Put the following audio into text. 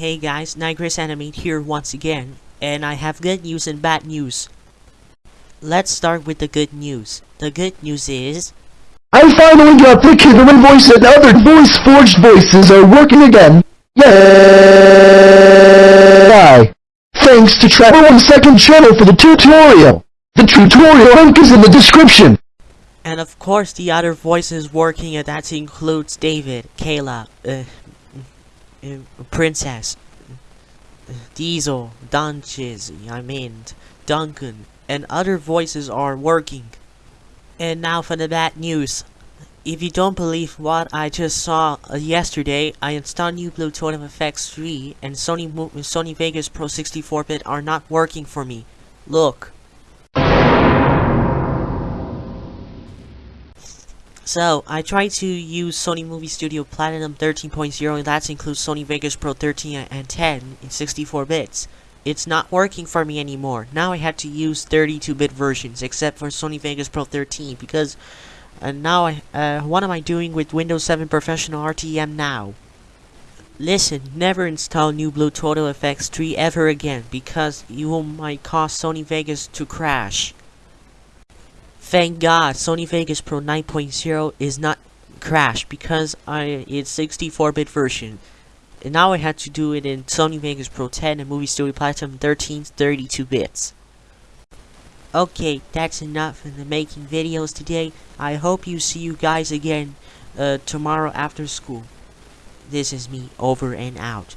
Hey guys, Nigris Animate here once again, and I have good news and bad news. Let's start with the good news. The good news is, I finally got the Kidderman voice and other voice forged voices are working again. Yay! Thanks to Trevor One Second channel for the tutorial. The tutorial link is in the description. and of course the other voices working, and that includes David, Kayla, uh, Princess, Diesel, Dunches, I mean, Duncan, and other voices are working. And now for the bad news. If you don't believe what I just saw uh, yesterday, I installed New Blue Total FX 3 and Sony Mo Sony Vegas Pro 64-bit are not working for me. Look. So, I tried to use Sony Movie Studio Platinum 13.0 and that includes Sony Vegas Pro 13 and 10 in 64 bits. It's not working for me anymore. Now I had to use 32-bit versions except for Sony Vegas Pro 13 because uh, now I, uh, what am I doing with Windows 7 Professional RTM now? Listen, never install New Blue Total FX 3 ever again because you might cause Sony Vegas to crash. Thank God, Sony Vegas Pro 9.0 is not crashed because I it's 64-bit version. And now I had to do it in Sony Vegas Pro 10 and Movie Studio Platinum 13 32 bits. Okay, that's enough for the making videos today. I hope you see you guys again uh, tomorrow after school. This is me, over and out.